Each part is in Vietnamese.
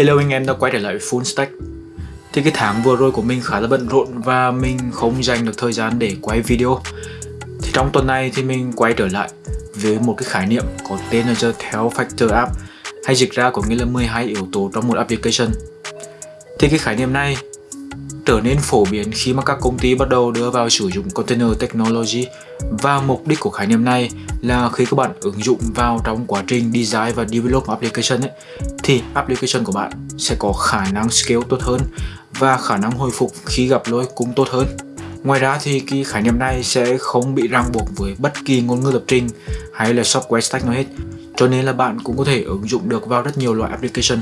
Hello anh em đã quay trở lại Full Stack. Thì cái tháng vừa rồi của mình khá là bận rộn và mình không dành được thời gian để quay video. Thì trong tuần này thì mình quay trở lại với một cái khái niệm có tên là The Theo Factor App, hay dịch ra có nghĩa là 12 yếu tố trong một application. Thì cái khái niệm này trở nên phổ biến khi mà các công ty bắt đầu đưa vào sử dụng container technology và mục đích của khái niệm này là khi các bạn ứng dụng vào trong quá trình design và develop application ấy, thì application của bạn sẽ có khả năng scale tốt hơn và khả năng hồi phục khi gặp lỗi cũng tốt hơn. Ngoài ra thì cái khái niệm này sẽ không bị ràng buộc với bất kỳ ngôn ngữ lập trình hay là software stack nào hết. Cho nên là bạn cũng có thể ứng dụng được vào rất nhiều loại application.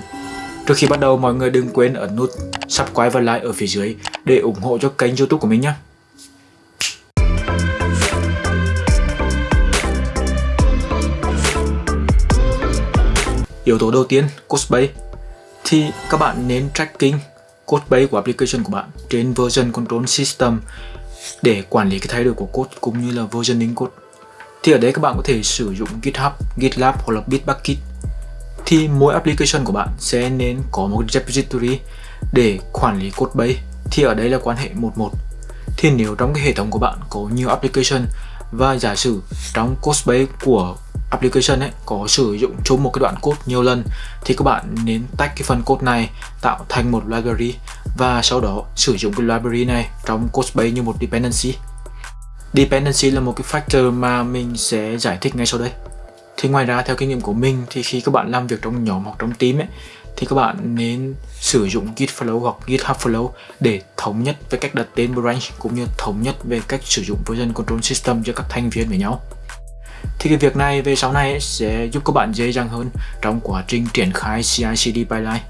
Trước khi bắt đầu mọi người đừng quên ấn nút subscribe và like ở phía dưới để ủng hộ cho kênh youtube của mình nhé. Yếu tố đầu tiên, codebase. thì các bạn nên tracking codebase của application của bạn trên version control system để quản lý cái thay đổi của code cũng như là versioning code. Thì ở đây các bạn có thể sử dụng GitHub, GitLab hoặc là Bitbucket thì mỗi application của bạn sẽ nên có một repository để quản lý code base. Thì ở đây là quan hệ 11 thì nếu trong cái hệ thống của bạn có nhiều application và giả sử trong code base của application ấy có sử dụng chung một cái đoạn code nhiều lần, thì các bạn nên tách cái phần code này tạo thành một library và sau đó sử dụng cái library này trong code base như một dependency. Dependency là một cái factor mà mình sẽ giải thích ngay sau đây thì ngoài ra theo kinh nghiệm của mình thì khi các bạn làm việc trong nhóm hoặc trong team ấy thì các bạn nên sử dụng Git Flow hoặc GitHub Flow để thống nhất về cách đặt tên branch cũng như thống nhất về cách sử dụng version control system cho các thành viên với nhau. Thì cái việc này về sau này sẽ giúp các bạn dễ dàng hơn trong quá trình triển khai CI/CD pipeline.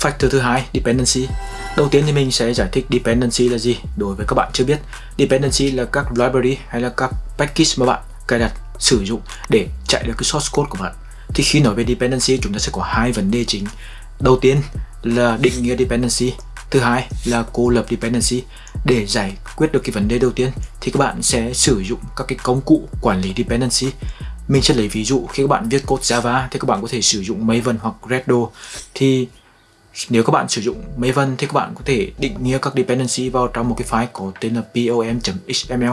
Factor thứ hai, dependency. Đầu tiên thì mình sẽ giải thích dependency là gì đối với các bạn chưa biết. Dependency là các library hay là các package mà bạn cài đặt sử dụng để chạy được cái source code của bạn. Thì khi nói về dependency, chúng ta sẽ có hai vấn đề chính. Đầu tiên là định nghĩa dependency, thứ hai là cô lập dependency. Để giải quyết được cái vấn đề đầu tiên, thì các bạn sẽ sử dụng các cái công cụ quản lý dependency. Mình sẽ lấy ví dụ, khi các bạn viết code Java, thì các bạn có thể sử dụng Maven hoặc Gradle. Thì nếu các bạn sử dụng Maven, thì các bạn có thể định nghĩa các dependency vào trong một cái file có tên là pom.xml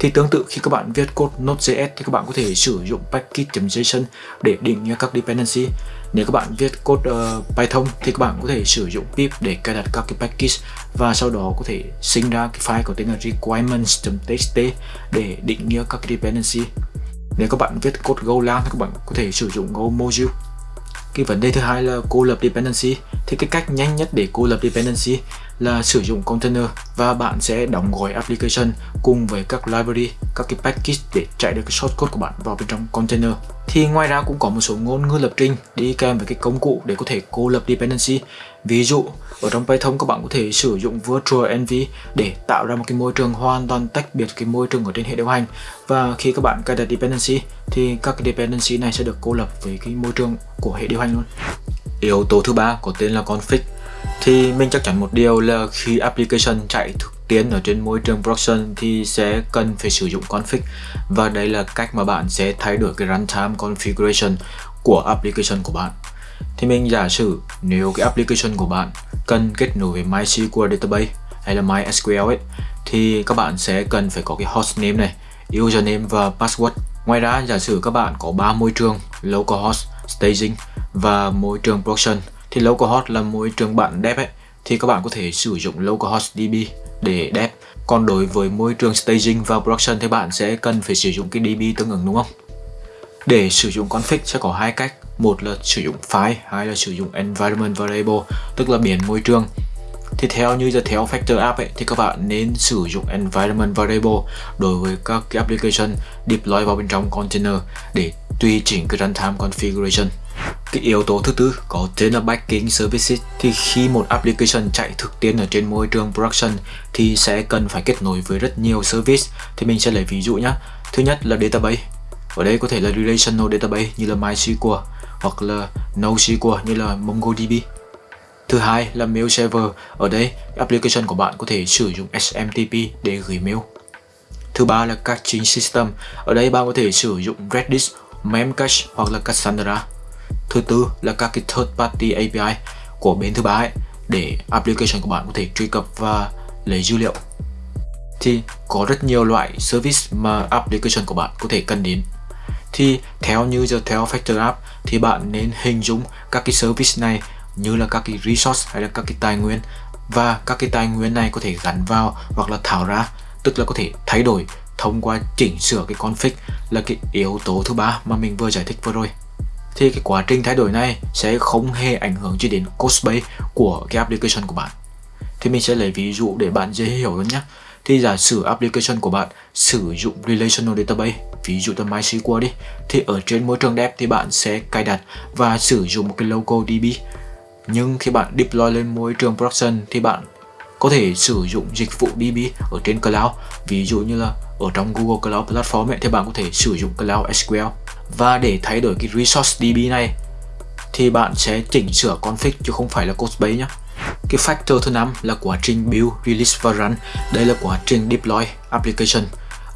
thì tương tự khi các bạn viết code Node.js thì các bạn có thể sử dụng package.json để định nghĩa các dependency. Nếu các bạn viết code uh, Python thì các bạn có thể sử dụng pip để cài đặt các cái package và sau đó có thể sinh ra cái file có tên là requirements.txt để định nghĩa các dependency. Nếu các bạn viết code Golang thì các bạn có thể sử dụng Go module. Cái vấn đề thứ hai là cô lập dependency thì cái cách nhanh nhất để cô lập dependency là sử dụng container và bạn sẽ đóng gói application cùng với các library, các cái package để chạy được cái source code của bạn vào bên trong container. Thì ngoài ra cũng có một số ngôn ngữ lập trình đi kèm với cái công cụ để có thể cô lập dependency. Ví dụ, ở trong Python các bạn có thể sử dụng virtual env để tạo ra một cái môi trường hoàn toàn tách biệt cái môi trường ở trên hệ điều hành. Và khi các bạn cài đặt dependency thì các cái dependency này sẽ được cô lập với cái môi trường của hệ điều hành luôn. Yếu tố thứ ba có tên là config thì mình chắc chắn một điều là khi application chạy thực tiễn ở trên môi trường production thì sẽ cần phải sử dụng config. Và đây là cách mà bạn sẽ thay đổi cái runtime configuration của application của bạn. Thì mình giả sử nếu cái application của bạn cần kết nối với MySQL database hay là MySQL ấy thì các bạn sẽ cần phải có cái hostname này, username và password. Ngoài ra giả sử các bạn có 3 môi trường localhost, staging và môi trường production thì localhost là môi trường bạn dev ấy. Thì các bạn có thể sử dụng localhost db để dev còn đối với môi trường staging và production thì bạn sẽ cần phải sử dụng cái db tương ứng đúng không? Để sử dụng config sẽ có hai cách. Một là sử dụng file hai là sử dụng environment variable tức là biến môi trường. Thì theo như giờ theo Factor App ấy, thì các bạn nên sử dụng environment variable đối với các cái application deploy vào bên trong container để tùy chỉnh cái runtime configuration cái yếu tố thứ tư có tên là backing services thì khi một application chạy thực tiễn ở trên môi trường production thì sẽ cần phải kết nối với rất nhiều service thì mình sẽ lấy ví dụ nhé thứ nhất là database ở đây có thể là relational database như là MySQL hoặc là NoSQL như là MongoDB Thứ hai là mail server. Ở đây, application của bạn có thể sử dụng SMTP để gửi mail. Thứ ba là caching system. Ở đây bạn có thể sử dụng Redis, Memcache hoặc là Cassandra. Thứ tư là các cái third party API của bên thứ ba ấy, để application của bạn có thể truy cập và lấy dữ liệu. Thì có rất nhiều loại service mà application của bạn có thể cần đến. Thì theo như giờ, theo Factor App, thì bạn nên hình dung các cái service này như là các cái resource hay là các cái tài nguyên. Và các cái tài nguyên này có thể gắn vào hoặc là thảo ra, tức là có thể thay đổi thông qua chỉnh sửa cái config là cái yếu tố thứ ba mà mình vừa giải thích vừa rồi thì cái quá trình thay đổi này sẽ không hề ảnh hưởng gì đến cost base của cái application của bạn. Thì mình sẽ lấy ví dụ để bạn dễ hiểu hơn nhé thì giả sử application của bạn sử dụng relational database ví dụ là MySQL đi thì ở trên môi trường dev thì bạn sẽ cài đặt và sử dụng một cái local DB nhưng khi bạn deploy lên môi trường production thì bạn có thể sử dụng dịch vụ DB ở trên cloud. Ví dụ như là ở trong Google Cloud Platform ấy, thì bạn có thể sử dụng Cloud SQL và để thay đổi cái resource DB này thì bạn sẽ chỉnh sửa config chứ không phải là code base nhé cái factor thứ năm là quá trình build, release và run. Đây là quá trình deploy application.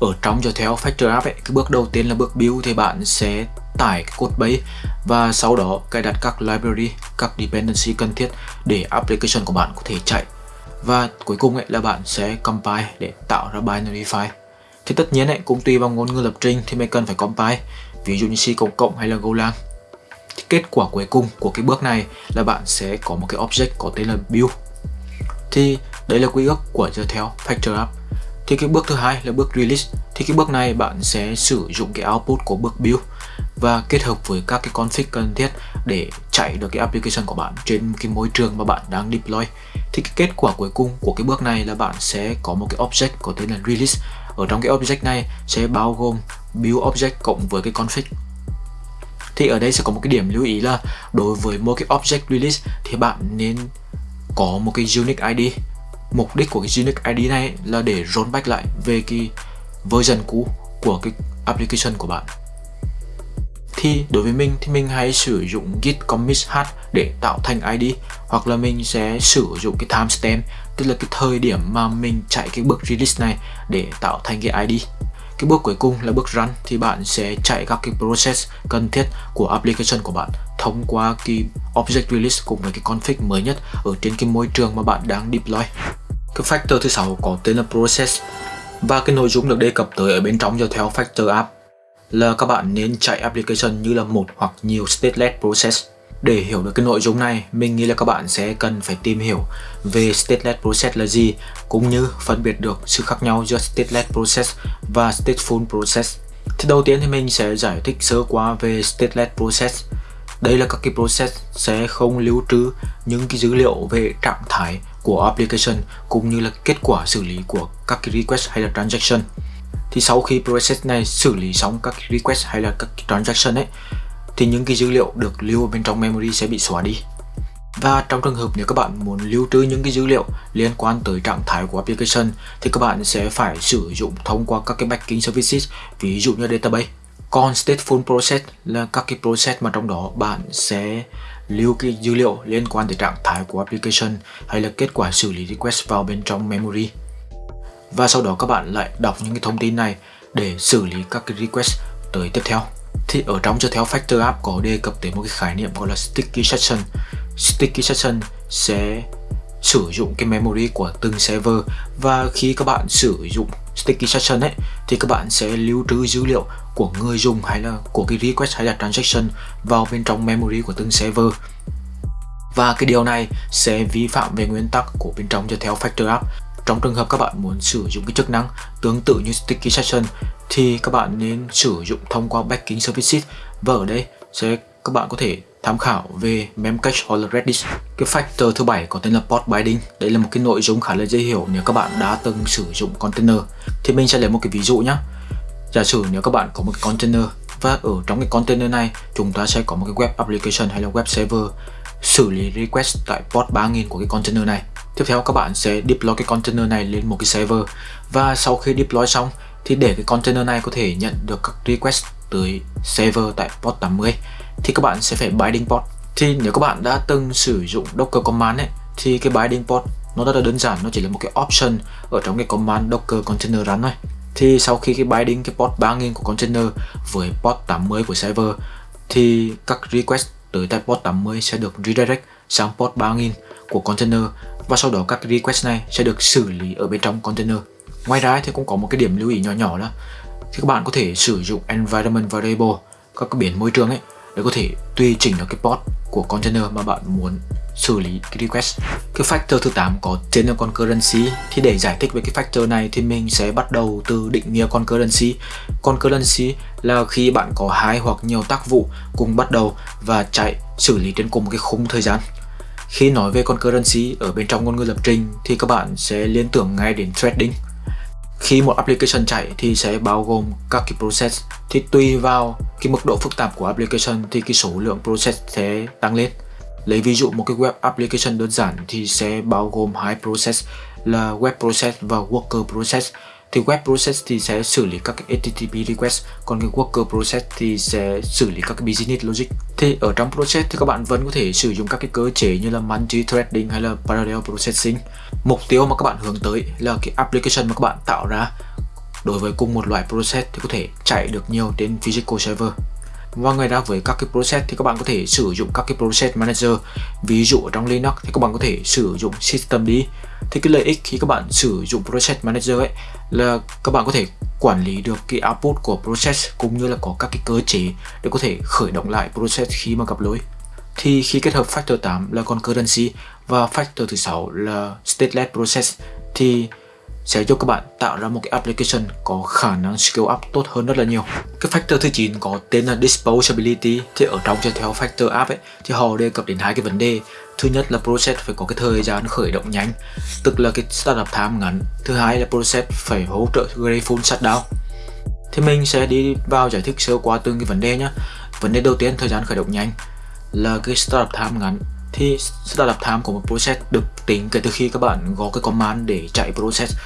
Ở trong cho theo factor app ấy, cái bước đầu tiên là bước build thì bạn sẽ tải cái code base và sau đó cài đặt các library, các dependency cần thiết để application của bạn có thể chạy. Và cuối cùng ấy là bạn sẽ compile để tạo ra binary file. Thì tất nhiên ấy, cũng tùy vào ngôn ngữ lập trình thì mình cần phải compile ví dụ như C cộng cộng hay là Golang. Thì kết quả cuối cùng của cái bước này là bạn sẽ có một cái object có tên là build. Thì đấy là quy ước của giờ theo factor app. Thì cái bước thứ hai là bước release. Thì cái bước này bạn sẽ sử dụng cái output của bước build và kết hợp với các cái config cần thiết để chạy được cái application của bạn trên cái môi trường mà bạn đang deploy. Thì cái kết quả cuối cùng của cái bước này là bạn sẽ có một cái object có tên là release ở trong cái object này sẽ bao gồm build object cộng với cái config. Thì ở đây sẽ có một cái điểm lưu ý là đối với một cái object release thì bạn nên có một cái unique ID mục đích của cái unique ID này là để rollback lại về cái version cũ của cái application của bạn. Thì đối với mình thì mình hay sử dụng git commit hash để tạo thành ID hoặc là mình sẽ sử dụng cái timestamp tức là cái thời điểm mà mình chạy cái bước release này để tạo thành cái ID cái bước cuối cùng là bước run thì bạn sẽ chạy các cái process cần thiết của application của bạn thông qua cái object release cùng với cái config mới nhất ở trên cái môi trường mà bạn đang deploy. Cái factor thứ sáu có tên là process. Và cái nội dung được đề cập tới ở bên trong cho theo factor app là các bạn nên chạy application như là một hoặc nhiều stateless process để hiểu được cái nội dung này, mình nghĩ là các bạn sẽ cần phải tìm hiểu về stateless process là gì cũng như phân biệt được sự khác nhau giữa stateless process và stateful process. Thì đầu tiên thì mình sẽ giải thích sơ qua về stateless process. Đây là các cái process sẽ không lưu trữ những cái dữ liệu về trạng thái của application cũng như là kết quả xử lý của các cái request hay là transaction. Thì sau khi process này xử lý xong các request hay là các transaction ấy thì những cái dữ liệu được lưu ở bên trong memory sẽ bị xóa đi. Và trong trường hợp nếu các bạn muốn lưu trữ những cái dữ liệu liên quan tới trạng thái của application thì các bạn sẽ phải sử dụng thông qua các cái backing services, ví dụ như database. Còn stateful process là các cái process mà trong đó bạn sẽ lưu cái dữ liệu liên quan tới trạng thái của application hay là kết quả xử lý request vào bên trong memory. Và sau đó các bạn lại đọc những cái thông tin này để xử lý các cái request tới tiếp theo thì ở trong cho theo Factor App có đề cập tới một cái khái niệm gọi là Sticky Session. Sticky Session sẽ sử dụng cái memory của từng server. Và khi các bạn sử dụng Sticky Session ấy, thì các bạn sẽ lưu trữ dữ liệu của người dùng hay là của cái request hay là transaction vào bên trong memory của từng server. Và cái điều này sẽ vi phạm về nguyên tắc của bên trong cho theo Factor App trong trường hợp các bạn muốn sử dụng cái chức năng tương tự như Sticky Session, thì các bạn nên sử dụng thông qua backing services và ở đây sẽ các bạn có thể tham khảo về Memcache hoặc là Redis. Cái factor thứ bảy có tên là port binding. Đây là một cái nội dung khá là dễ hiểu nếu các bạn đã từng sử dụng container. Thì mình sẽ lấy một cái ví dụ nhé. Giả sử nếu các bạn có một cái container và ở trong cái container này, chúng ta sẽ có một cái web application hay là web server xử lý request tại port 3000 của cái container này. Tiếp theo các bạn sẽ deploy cái container này lên một cái server. Và sau khi deploy xong, thì để cái container này có thể nhận được các request tới server tại port 80 thì các bạn sẽ phải binding port. Thì nếu các bạn đã từng sử dụng Docker command ấy, thì cái binding port nó rất là đơn giản, nó chỉ là một cái option ở trong cái command Docker container run thôi. Thì sau khi cái binding cái port 3000 của container với port 80 của server, thì các request tới tại port 80 sẽ được redirect sang port 3000 của container và sau đó các request này sẽ được xử lý ở bên trong container. Ngoài ra thì cũng có một cái điểm lưu ý nhỏ nhỏ là thì các bạn có thể sử dụng environment variable, các cái biến môi trường ấy, để có thể tùy chỉnh được cái port của container mà bạn muốn xử lý cái request. Cái factor thứ 8 có tên là concurrency thì để giải thích về cái factor này thì mình sẽ bắt đầu từ định nghĩa concurrency. Concurrency là khi bạn có hai hoặc nhiều tác vụ cùng bắt đầu và chạy xử lý trên cùng một cái khung thời gian. Khi nói về concurrency ở bên trong ngôn ngữ lập trình, thì các bạn sẽ liên tưởng ngay đến threading. Khi một application chạy thì sẽ bao gồm các cái process thì tùy vào cái mức độ phức tạp của application thì cái số lượng process sẽ tăng lên. Lấy ví dụ một cái web application đơn giản thì sẽ bao gồm hai process là web process và worker process thì web process thì sẽ xử lý các cái HTTP request, còn cái worker process thì sẽ xử lý các cái business logic. Thì ở trong process thì các bạn vẫn có thể sử dụng các cái cơ chế như là multi-threading hay là parallel processing. Mục tiêu mà các bạn hướng tới là cái application mà các bạn tạo ra đối với cùng một loại process thì có thể chạy được nhiều trên physical server. Vâng, và ngoài ra với các cái process thì các bạn có thể sử dụng các cái process manager. Ví dụ ở trong Linux thì các bạn có thể sử dụng systemd thì cái lợi ích khi các bạn sử dụng process manager ấy là các bạn có thể quản lý được cái output của process cũng như là có các cái cơ chế để có thể khởi động lại process khi mà gặp lỗi. Thì khi kết hợp factor 8 là concurrency và factor thứ sáu là stateless process thì sẽ giúp các bạn tạo ra một cái application có khả năng scale up tốt hơn rất là nhiều. Cái factor thứ 9 có tên là disposability thì ở trong theo factor app ấy thì họ đề cập đến hai cái vấn đề. Thứ nhất là process phải có cái thời gian khởi động nhanh, tức là cái startup time ngắn. Thứ hai là process phải hỗ trợ grateful shutdown. Thì mình sẽ đi vào giải thích sơ qua từng cái vấn đề nhé. Vấn đề đầu tiên thời gian khởi động nhanh là cái startup time ngắn thì startup time của một process được tính kể từ khi các bạn gõ cái command để chạy process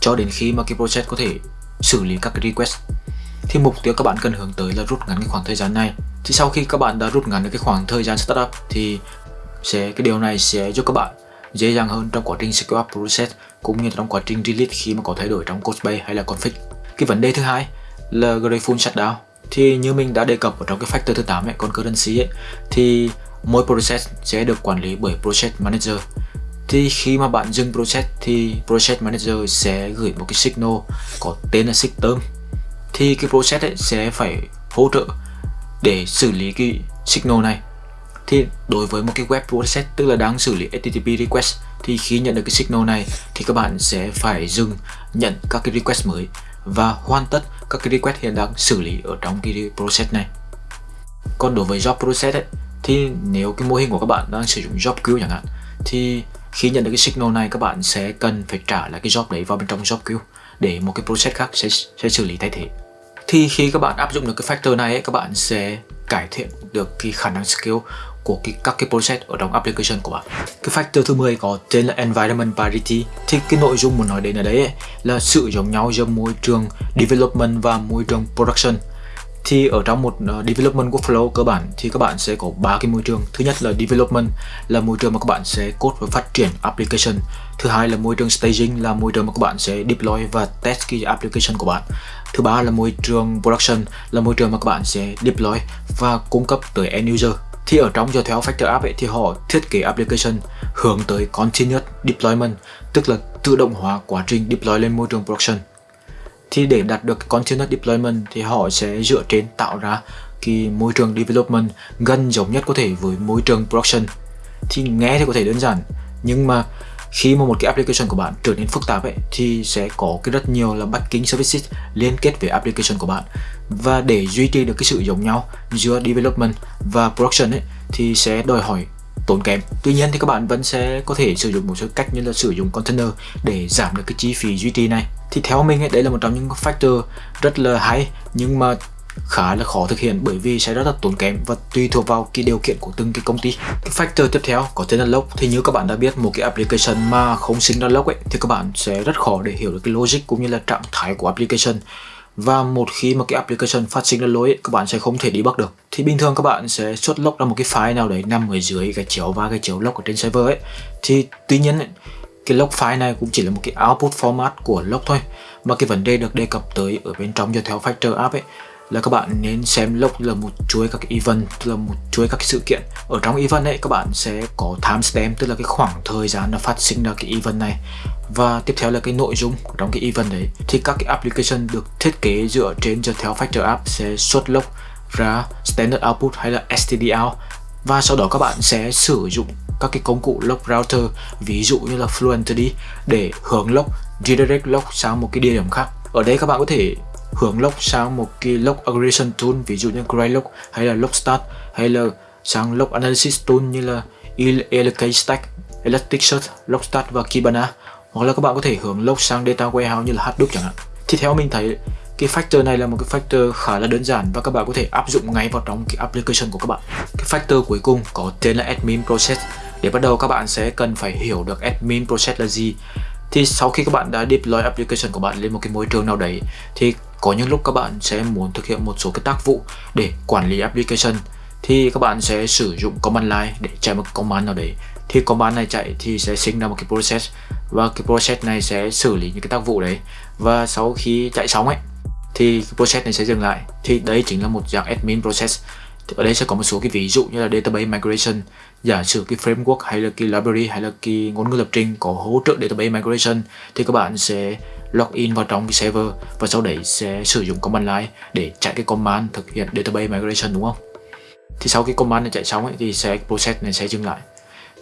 cho đến khi mà cái process có thể xử lý các cái request. Thì mục tiêu các bạn cần hướng tới là rút ngắn cái khoảng thời gian này. Thì sau khi các bạn đã rút ngắn được cái khoảng thời gian startup thì sẽ cái điều này sẽ giúp các bạn dễ dàng hơn trong quá trình scale up process cũng như trong quá trình release khi mà có thay đổi trong code base hay là config. Cái vấn đề thứ hai là grateful shutdown. Thì như mình đã đề cập ở trong cái factor thứ 8 ấy, concurrency ấy, thì mỗi process sẽ được quản lý bởi process manager. Thì khi mà bạn dừng process thì process manager sẽ gửi một cái signal có tên là system. Thì cái process ấy sẽ phải hỗ trợ để xử lý cái signal này. Thì đối với một cái web process tức là đang xử lý HTTP request thì khi nhận được cái signal này thì các bạn sẽ phải dừng nhận các cái request mới và hoàn tất các cái request hiện đang xử lý ở trong cái process này. Còn đối với job process ấy, thì nếu cái mô hình của các bạn đang sử dụng job queue chẳng hạn thì khi nhận được cái signal này các bạn sẽ cần phải trả lại cái job đấy vào bên trong job queue để một cái process khác sẽ, sẽ xử lý thay thế thì khi các bạn áp dụng được cái factor này ấy, các bạn sẽ cải thiện được cái khả năng scale của cái, các cái process ở trong application của bạn. Cái factor thứ 10 có tên là environment parity. Thì cái nội dung muốn nói đến ở đấy ấy, là sự giống nhau giữa môi trường development và môi trường production thì ở trong một uh, development workflow cơ bản thì các bạn sẽ có ba cái môi trường. Thứ nhất là development là môi trường mà các bạn sẽ code và phát triển application. Thứ hai là môi trường staging là môi trường mà các bạn sẽ deploy và test cái application của bạn. Thứ ba là môi trường production là môi trường mà các bạn sẽ deploy và cung cấp tới end user. Thì ở trong cho theo Factor App ấy, thì họ thiết kế application hướng tới continuous deployment tức là tự động hóa quá trình deploy lên môi trường production thì để đạt được continuous deployment thì họ sẽ dựa trên tạo ra cái môi trường development gần giống nhất có thể với môi trường production. Thì nghe thì có thể đơn giản, nhưng mà khi mà một cái application của bạn trở nên phức tạp ấy, thì sẽ có cái rất nhiều là backing services liên kết với application của bạn. Và để duy trì được cái sự giống nhau giữa development và production ấy, thì sẽ đòi hỏi tốn kém. Tuy nhiên thì các bạn vẫn sẽ có thể sử dụng một số cách như là sử dụng container để giảm được cái chi phí duy trì này. Thì theo mình ấy, đấy là một trong những factor rất là hay nhưng mà khá là khó thực hiện bởi vì sẽ rất là tốn kém và tùy thuộc vào cái điều kiện của từng cái công ty. Cái factor tiếp theo có tên là log thì như các bạn đã biết một cái application mà không sinh ra log ấy thì các bạn sẽ rất khó để hiểu được cái logic cũng như là trạng thái của application và một khi mà cái application phát sinh ra lỗi ấy, các bạn sẽ không thể debug được. Thì bình thường các bạn sẽ xuất lốc ra một cái file nào đấy nằm ở dưới cái chiếu và cái chiếu lốc ở trên server ấy. Thì tuy nhiên ấy, cái log file này cũng chỉ là một cái output format của log thôi. Mà cái vấn đề được đề cập tới ở bên trong cho theo factor app ấy là các bạn nên xem lốc là một chuỗi các event, tức là một chuỗi các sự kiện. Ở trong event ấy, các bạn sẽ có timestamp tức là cái khoảng thời gian nó phát sinh ra cái event này. Và tiếp theo là cái nội dung của trong cái event đấy. Thì các cái application được thiết kế dựa trên cho theo factor app sẽ xuất lốc ra standard output hay là std out. Và sau đó các bạn sẽ sử dụng các cái công cụ lock router, ví dụ như là Fluentd, để hướng lock redirect lock sang một cái địa điểm khác. Ở đây các bạn có thể hướng lock sang một cái lock aggregation tool ví dụ như Graylog hay là Logstart hay là sang lock analysis tool như là Stack, Elasticsearch, Logstart và Kibana. Hoặc là các bạn có thể hướng log sang data warehouse như là Hadoop chẳng hạn. Thì theo mình thấy cái factor này là một cái factor khá là đơn giản và các bạn có thể áp dụng ngay vào trong cái application của các bạn. Cái factor cuối cùng có tên là admin process. Để bắt đầu các bạn sẽ cần phải hiểu được admin process là gì. Thì sau khi các bạn đã deploy application của bạn lên một cái môi trường nào đấy thì có những lúc các bạn sẽ muốn thực hiện một số cái tác vụ để quản lý application, thì các bạn sẽ sử dụng command line để chạy một command nào đấy. Thì command này chạy thì sẽ sinh ra một cái process, và cái process này sẽ xử lý những cái tác vụ đấy. Và sau khi chạy xong ấy, thì cái process này sẽ dừng lại. Thì đấy chính là một dạng admin process. Thì ở đây sẽ có một số cái ví dụ như là database migration. Giả sử cái framework hay là cái library hay là cái ngôn ngữ lập trình có hỗ trợ database migration, thì các bạn sẽ login vào trong cái server và sau đấy sẽ sử dụng command line để chạy cái command thực hiện database migration đúng không? Thì sau cái command này chạy xong ấy, thì sẽ process này sẽ dừng lại.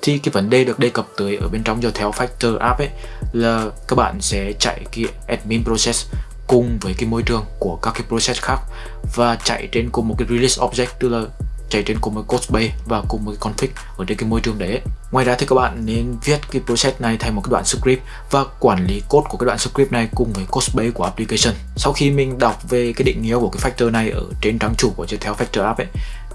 Thì cái vấn đề được đề cập tới ở bên trong do theo factor app ấy là các bạn sẽ chạy cái admin process cùng với cái môi trường của các cái process khác và chạy trên cùng một cái release object tức là chạy trên cùng một code base và cùng một cái config ở trên cái môi trường đấy ngoài ra thì các bạn nên viết cái process này thành một cái đoạn script và quản lý code của cái đoạn script này cùng với code base của application. Sau khi mình đọc về cái định nghĩa của cái factor này ở trên trang chủ của theo factor app ấy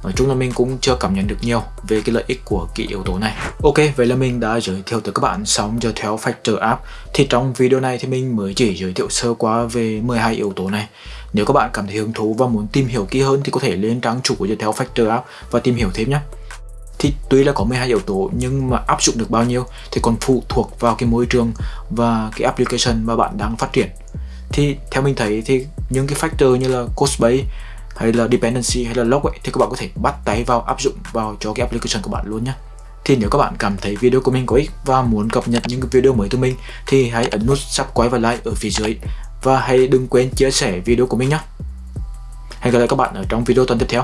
Nói chung là mình cũng chưa cảm nhận được nhiều về cái lợi ích của cái yếu tố này. Ok, vậy là mình đã giới thiệu tới các bạn xong giờ theo Factor App. Thì trong video này thì mình mới chỉ giới thiệu sơ qua về 12 yếu tố này. Nếu các bạn cảm thấy hứng thú và muốn tìm hiểu kỹ hơn thì có thể lên trang chủ của Viettel theo Factor App và tìm hiểu thêm nhé. Thì tuy là có 12 yếu tố nhưng mà áp dụng được bao nhiêu thì còn phụ thuộc vào cái môi trường và cái application mà bạn đang phát triển. Thì theo mình thấy thì những cái factor như là cost base hay là dependency hay là log ấy, thì các bạn có thể bắt tay vào áp dụng vào cho cái application của bạn luôn nhé. Thì nếu các bạn cảm thấy video của mình có ích và muốn cập nhật những video mới từ mình thì hãy ấn nút subscribe và like ở phía dưới và hãy đừng quên chia sẻ video của mình nhé. Hẹn gặp lại các bạn ở trong video tuần tiếp theo.